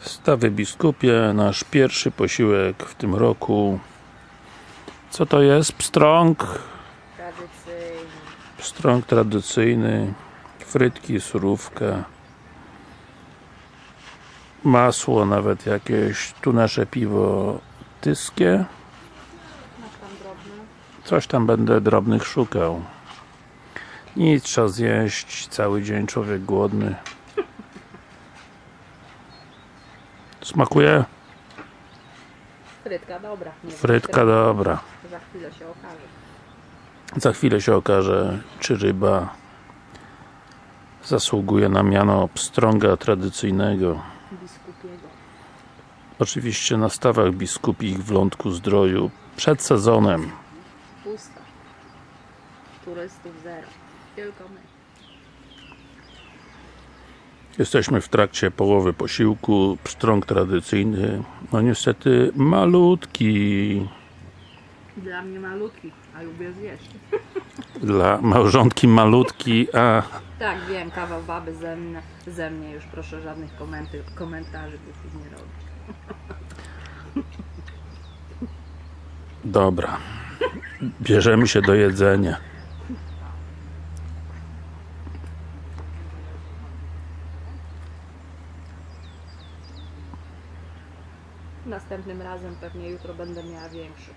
Stawy Biskupie, nasz pierwszy posiłek w tym roku. Co to jest? Pstrąg, Tradycyjnie. pstrąg tradycyjny, frytki, surówka, masło nawet jakieś, tu nasze piwo tyskie, coś tam będę drobnych szukał. Nic, trzeba zjeść, cały dzień człowiek głodny. Smakuje? Frytka dobra. Nie wiem, Frytka dobra. Za chwilę się okaże. Za chwilę się okaże, czy ryba zasługuje na miano pstrąga tradycyjnego. Biskupiego. Oczywiście na stawach biskupich w Lądku Zdroju przed sezonem. Pusta. Turystów zero. Tylko my. Jesteśmy w trakcie połowy posiłku. Pstrąg tradycyjny, no niestety malutki. Dla mnie malutki, a lubię zjeść. Dla małżonki malutki, a Tak, wiem, kawał baby ze mnie, ze mnie już proszę żadnych komenty, komentarzy nie robić. dobra. Bierzemy się do jedzenia. Następnym razem pewnie jutro będę miała większy.